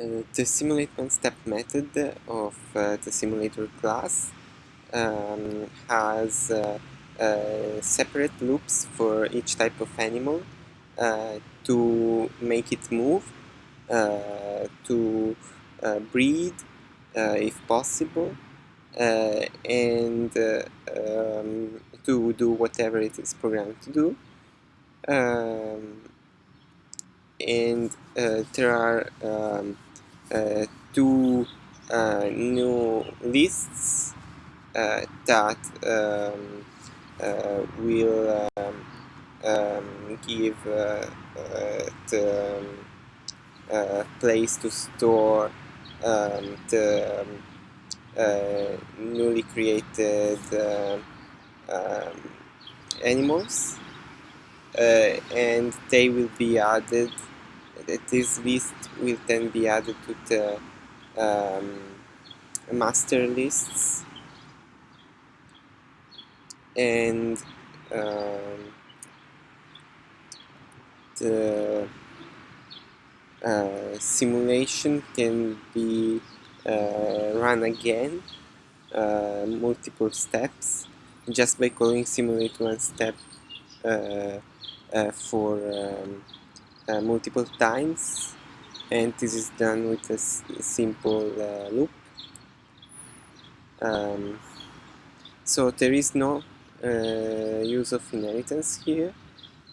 Uh, the simulate one step method of uh, the simulator class um, has uh, uh separate loops for each type of animal uh, to make it move, uh, to breed if possible, and um, to do whatever it is programmed to do. Um, and there are um, uh, two uh, new lists uh, that um, will um, um, give the um, place to store um, the uh, newly created uh, animals uh, and they will be added this list will then be added to the um, master lists. And um, the uh, simulation can be uh, run again uh, multiple steps just by calling simulate one step uh, uh, for um, multiple times and this is done with a simple uh, loop. Um, so there is no uh, use of inheritance here.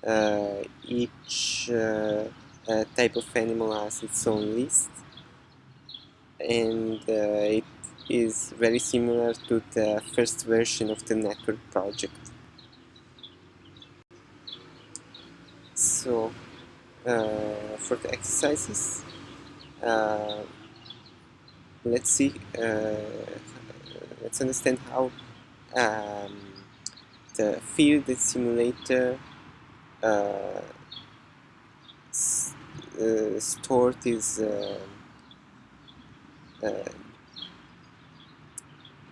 Uh, each uh, uh, type of animal has its own list and it is very similar to the first version of the network project. So uh, for the exercises. Uh, let's see uh, let's understand how um, the field simulator uh, uh, stored is uh,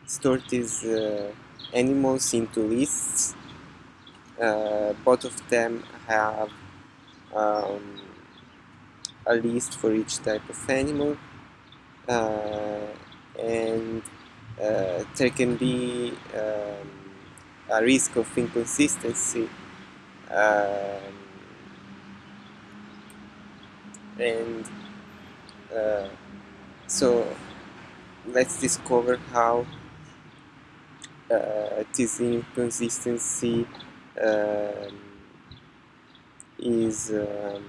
stored these animals into lists. Both of them have um, a list for each type of animal uh, and uh, there can be um, a risk of inconsistency um, and uh, so let's discover how uh, this inconsistency um, is um,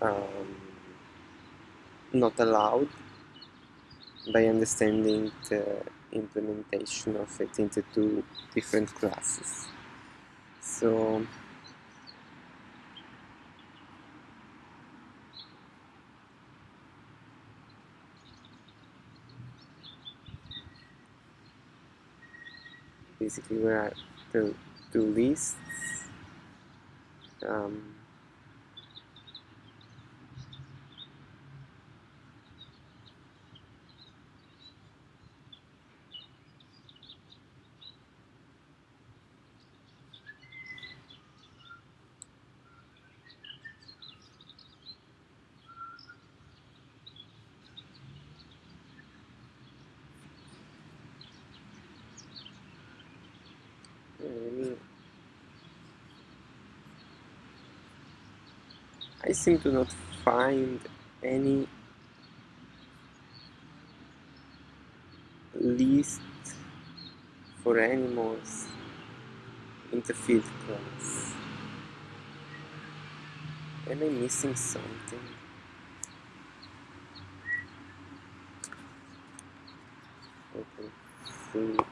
um, not allowed by understanding the implementation of it into two different classes. So basically where I the two lists um, I seem to not find any list for animals in the field class. Am I missing something? Okay, see.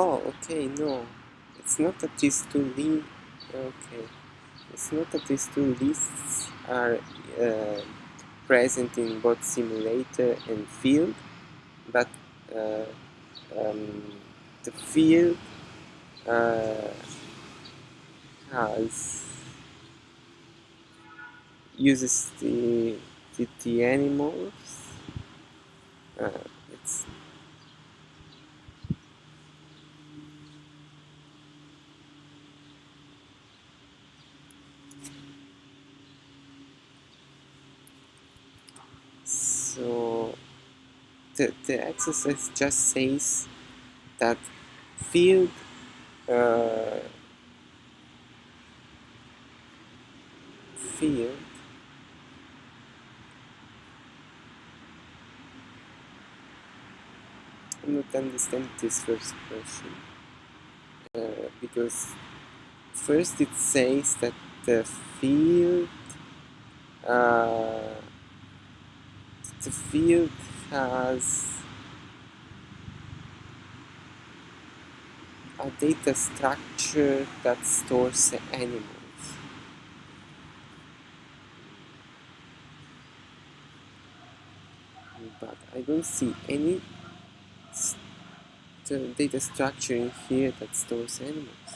Oh, okay, no. It's not that these two li- Okay. It's not that these two lists are uh, present in both simulator and field, but uh, um, the field uh, has uses the the, the animals. Uh, it's so the, the exercise just says that field uh, field I do not understand this first question. Uh, because first it says that the field uh, the field has a data structure that stores animals. But I don't see any st data structure in here that stores animals.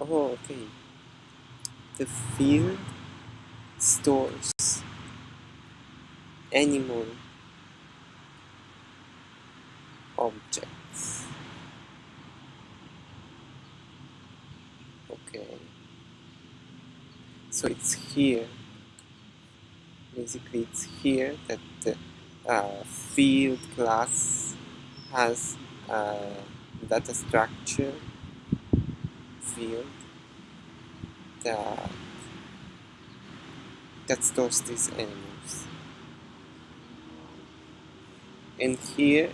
Um, oh, okay the field stores animal objects. Okay. So it's here, basically it's here that the uh, field class has a data structure field that that stores these animals. And here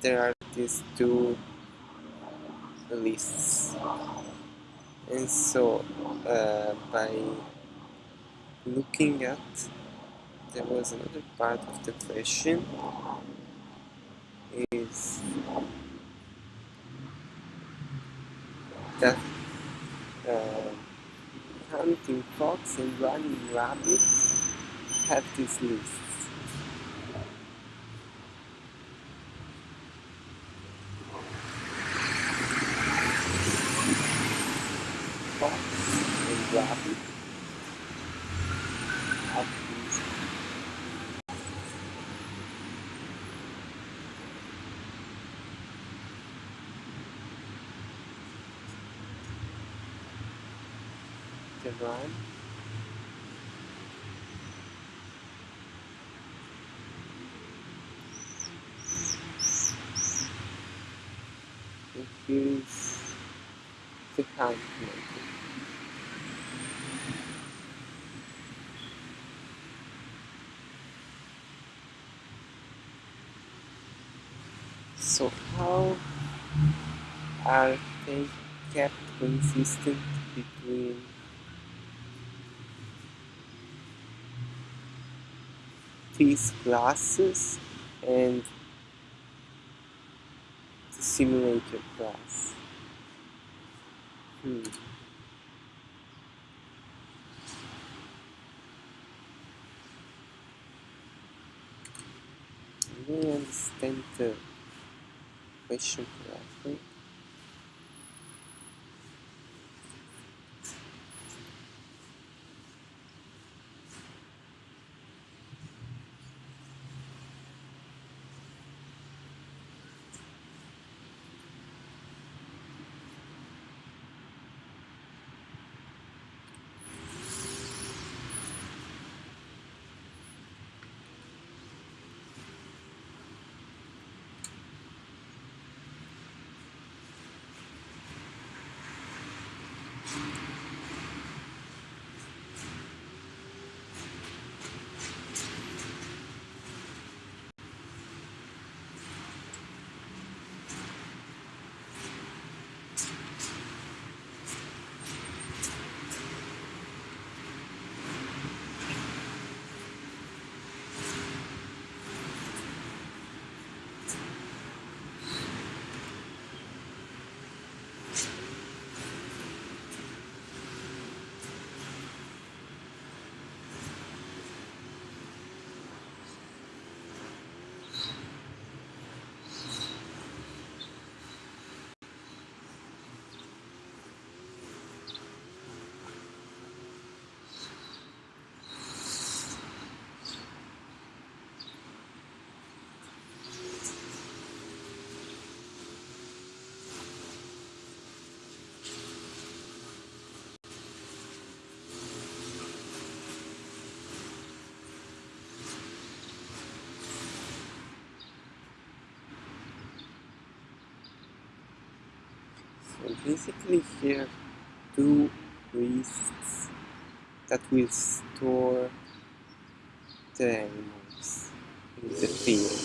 there are these two lists. And so uh, by looking at there was another part of the question is that uh, hunting fox and running rabbit have these lists. Fox and rabbit have these here is the hunt. So how are they kept consistent between these classes and the simulator class? Hmm. I don't understand the question correctly. So basically here two wrists that will store the animals in the field.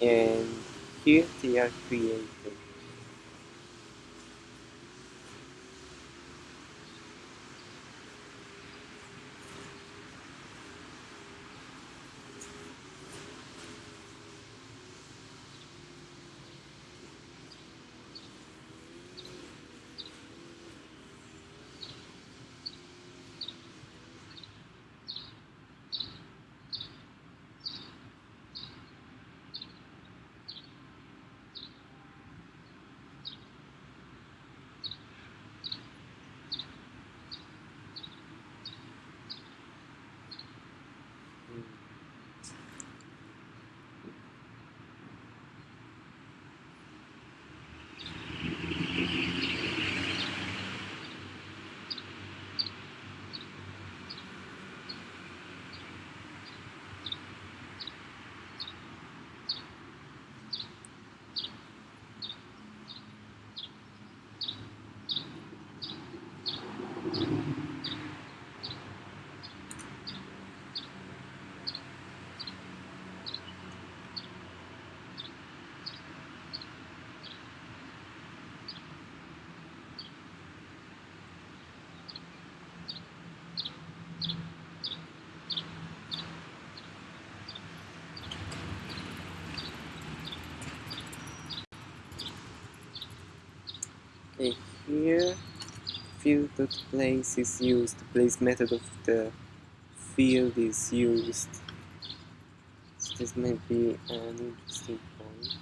And here they are created Here field.place is used, place method of the field is used. So this might be an interesting point.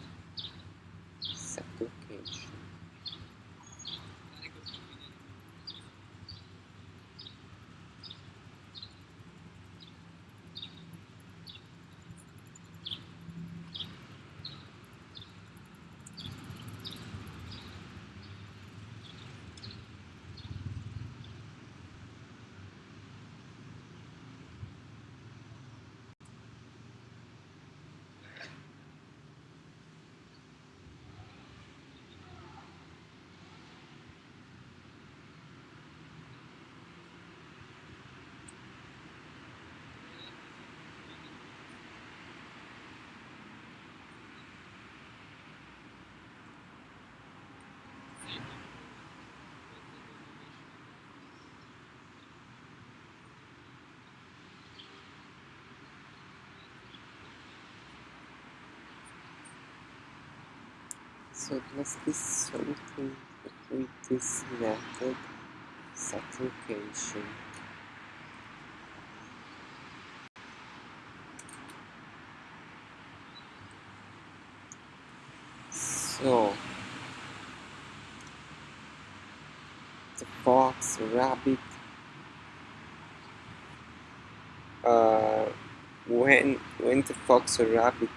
Set location. So must be something with this method set location. So the fox, rabbit, uh, when when the fox or rabbit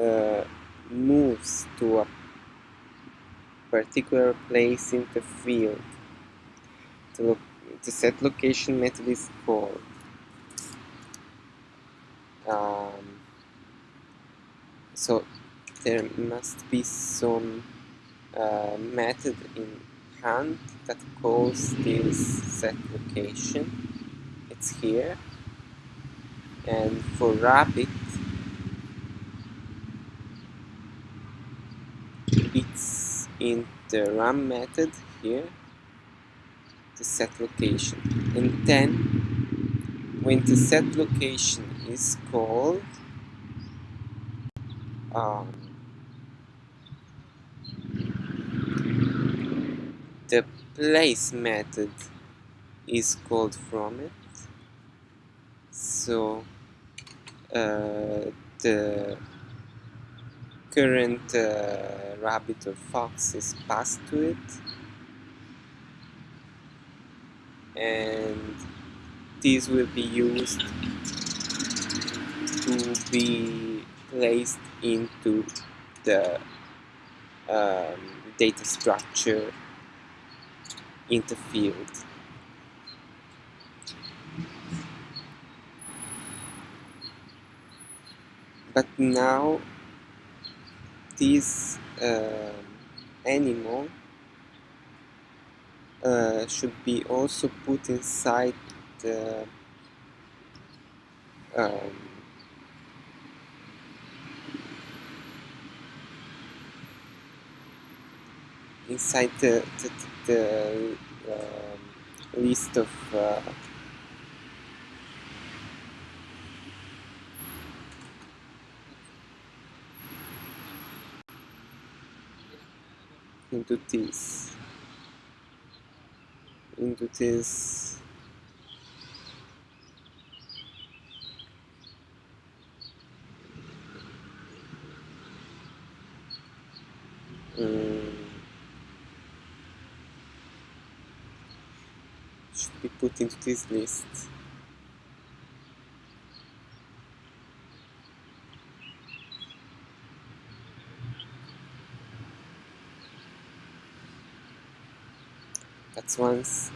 uh, moves to a particular place in the field, the, the set location method is called. Um, so there must be some uh, method in hunt that calls this set location. It's here. And for rabbit, it's in the run method here, the set location. And then when the set location is called, um, the place method is called from it so uh, the current uh, rabbit or fox is passed to it and these will be used to be placed into the um, data structure in the field. But now these uh, animal uh, should be also put inside the um, inside the, the, the um, list of into this into this. Um, should be put into this list that's once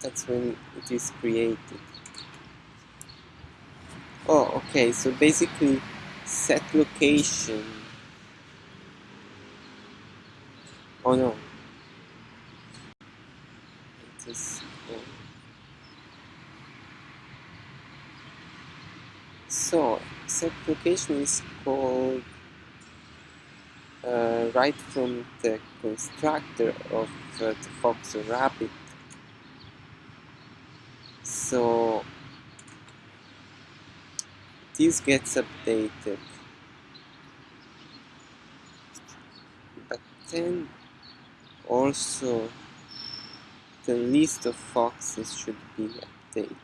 that's when it is created. Oh okay so basically set location. Oh no. It is oh. so set location is called right from the constructor of uh, the fox rabbit. So this gets updated. But then also the list of foxes should be updated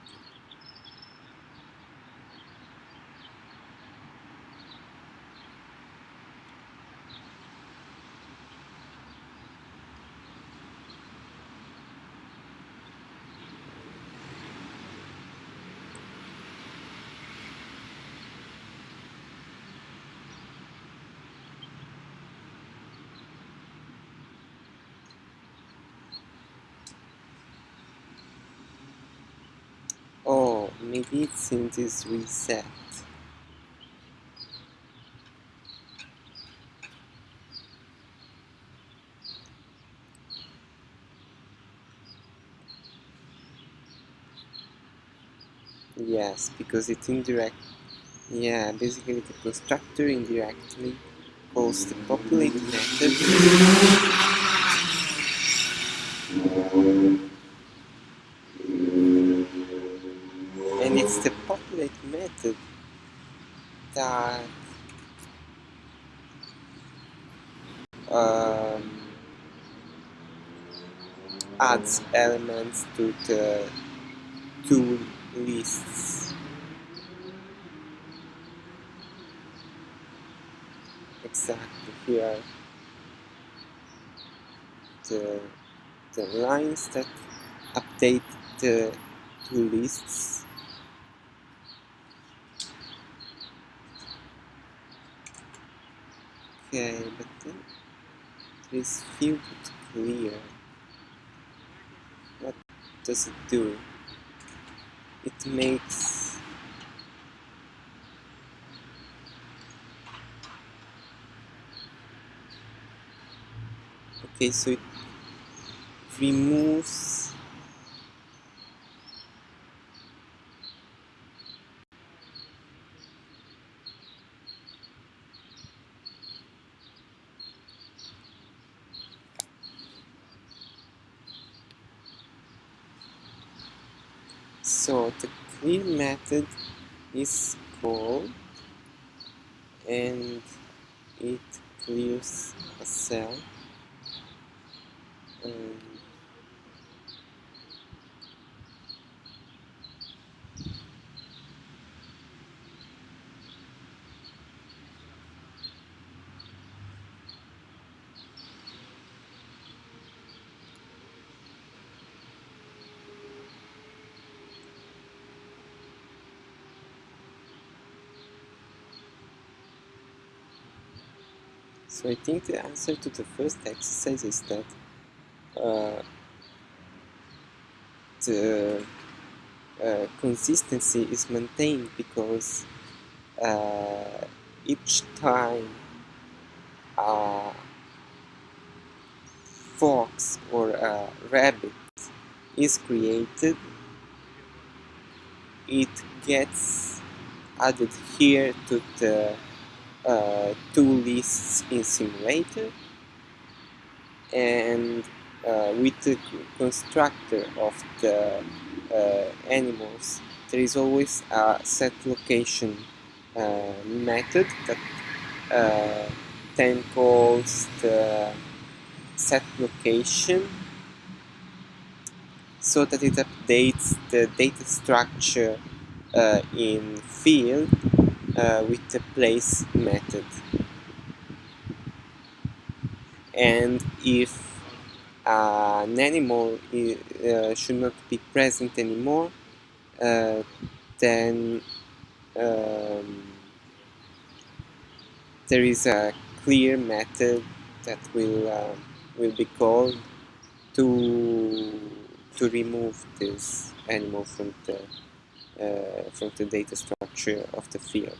Oh, maybe it's in this reset. Yes, because it indirect. Yeah, basically the constructor indirectly calls the populate method and it's the populate method that um, adds elements to the tool lists. Exactly here the, the lines that update the two lists. Okay but then it is field clear does it do? It makes okay so it removes clear method is called and it clears a cell. And So I think the answer to the first exercise is that uh, the uh, consistency is maintained because uh, each time a fox or a rabbit is created, it gets added here to the uh, two lists in simulator and uh, with the constructor of the uh, animals there is always a set location uh, method that uh, then calls the set location so that it updates the data structure uh, in field uh, with the place method. And if an animal uh, should not be present anymore uh, then um, there is a clear method that will uh, will be called to to remove this animal from the uh, from the data structure of the field.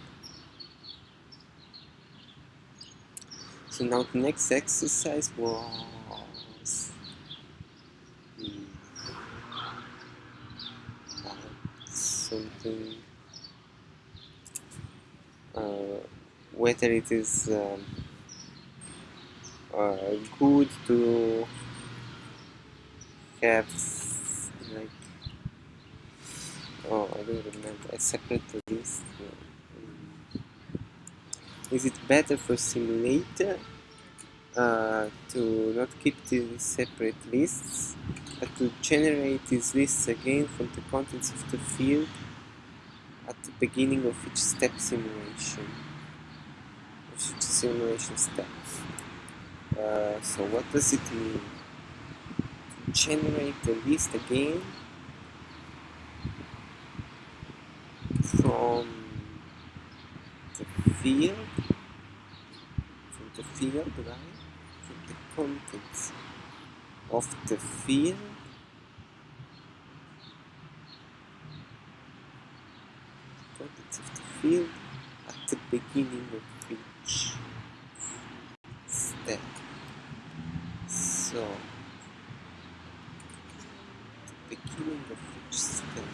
So now the next exercise was something uh, whether it is um, uh, good to have oh I don't remember. A separate list is it better for simulator uh, to not keep these separate lists but to generate these lists again from the contents of the field at the beginning of each step simulation? Each simulation step. Uh, so what does it mean? To generate the list again from the field from the field right from the contents of the field contents of the field at the beginning of each step so the beginning of each step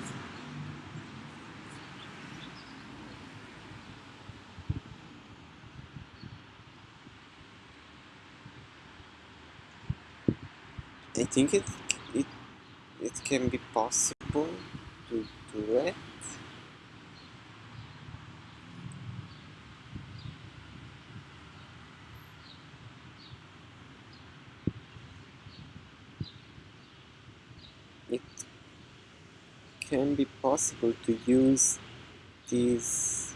I think it it it can be possible to do it. It can be possible to use this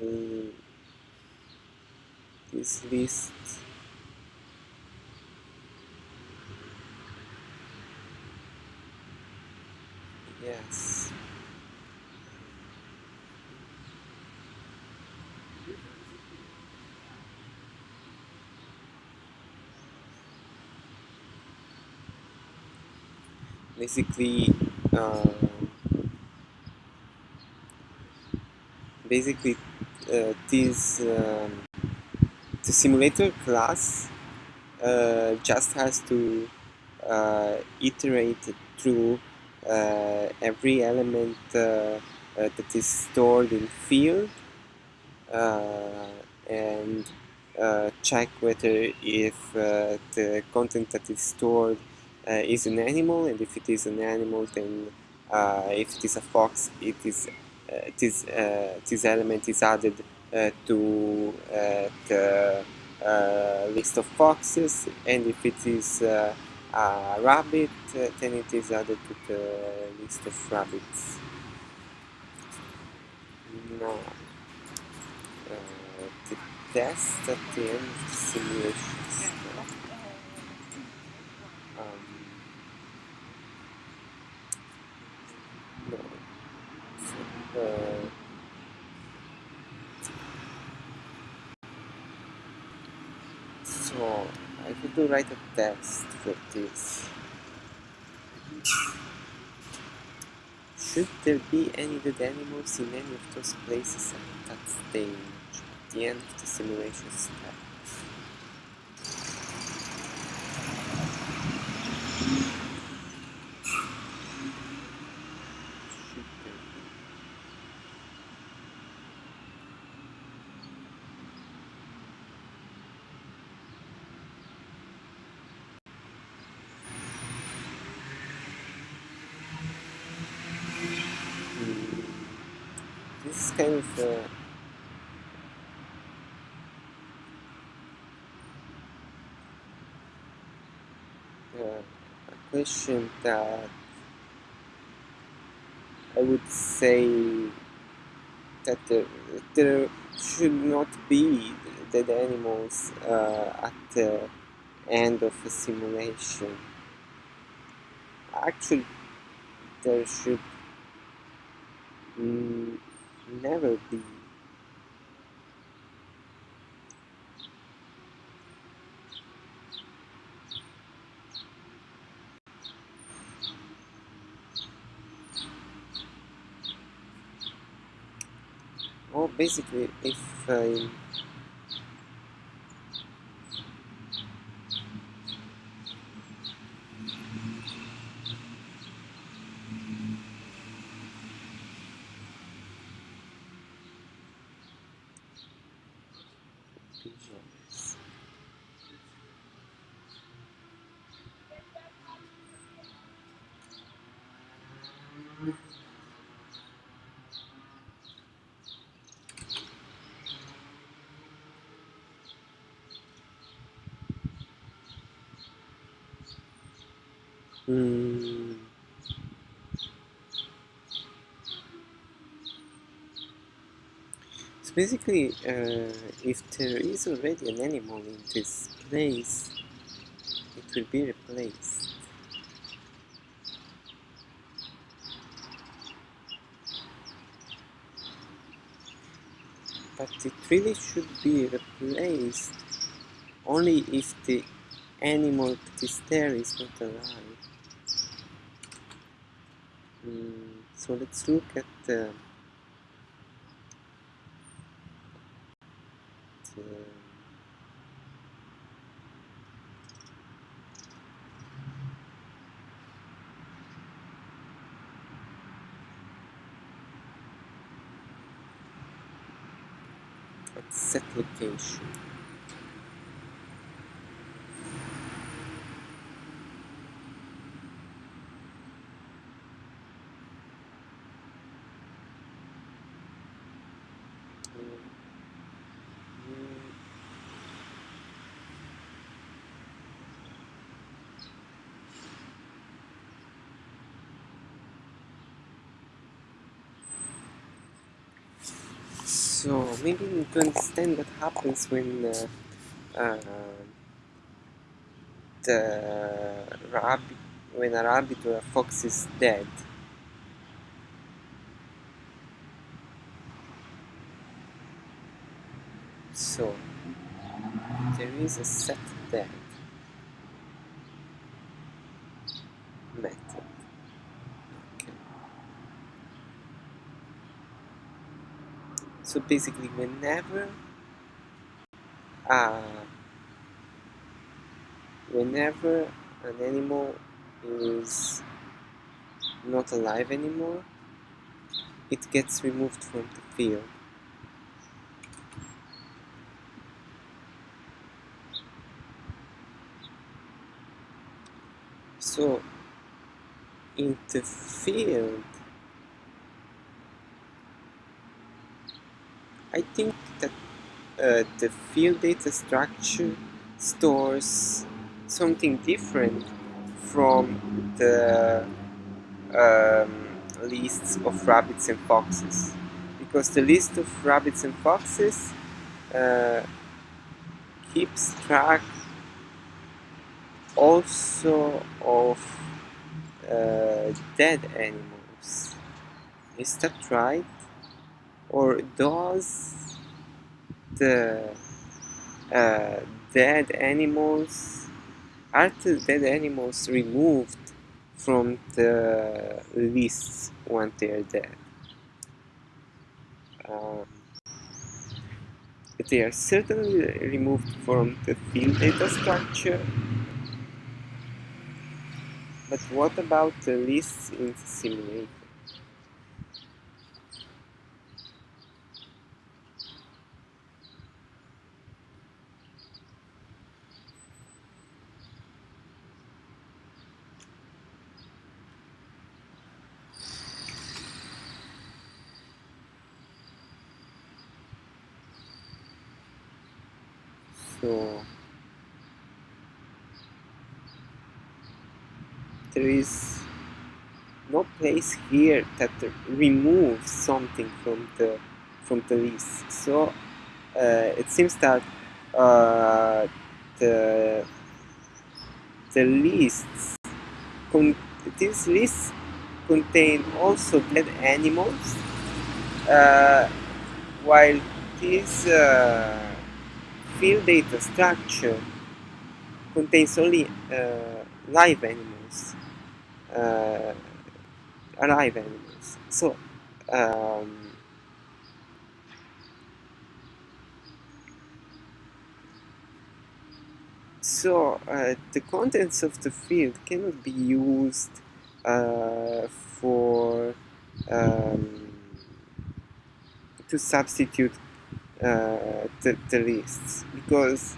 uh, this list Yes. Basically, uh, basically, uh, this um, the simulator class uh, just has to uh, iterate through uh, every element uh, that is stored in field and check whether if the content that is stored Uh, is an animal and if it is an animal then uh, if it is a fox it is uh, this, this element is added to the list of foxes and if it is a rabbit, uh, then it is added to the list of rabbits. Now, uh, the test at the end of the simulation um, no. So, I could do write a test for this. Should there be any dead animals in any of those places at that stage, at the end of the simulation step? kind of uh, uh, a question that I would say that there, there should not be dead animals uh, at the end of a simulation. Actually, there should mm, never be. Basically, if I Hmm. So basically, uh, if there is already an animal in this place, it will be replaced. But it really should be replaced only if the animal that is there is not alive. Mm, so let's look at the, the at set location. Mm, So maybe need to understand what happens when uh, uh, the rabbit, when a rabbit or a fox is dead. So there is a set dead method. Okay. So basically, whenever uh, whenever an animal is not alive anymore, it gets removed from the field. So in the field, I think that uh, the field data structure stores something different from the um, lists of rabbits and foxes because the list of rabbits and foxes uh, keeps track also of uh, dead animals. Is that right? Or does the uh, dead animals are the dead animals removed from the lists when they are dead? Um, they are certainly removed from the field data structure but what about the lists in the simulator? so there is no place here that removes something from the from the list. So uh, it seems that uh, the the lists con these lists contain also dead animals uh, while this uh, field data structure contains only uh, live animals uh, alive animals so um, so uh, the contents of the field cannot be used uh, for um, to substitute uh, the, the lists because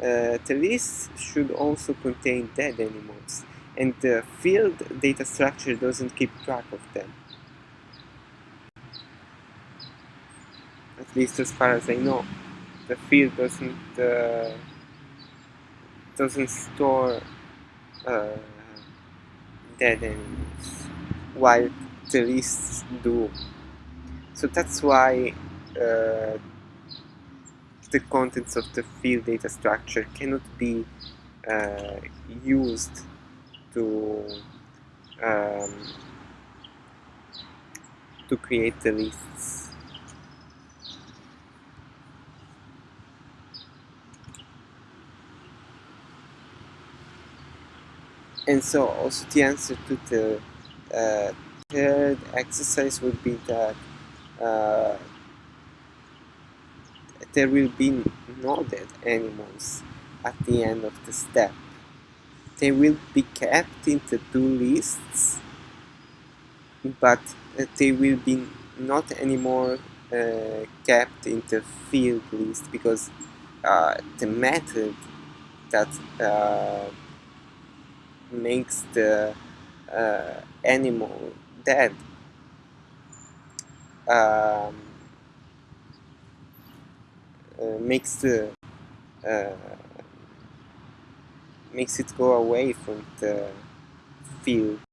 uh, the lists should also contain dead animals and the field data structure doesn't keep track of them. At least as far as I know. The field doesn't uh, doesn't store uh, dead animals while the lists do. So that's why uh, the contents of the field data structure cannot be uh, used to um, to create the lists and so also the answer to the uh, third exercise would be that uh, there will be no dead animals at the end of the step. They will be kept in the two lists, but uh, they will be not anymore uh, kept in the field list because uh, the method that uh, makes the uh, animal dead um, uh, makes the makes it go away from the field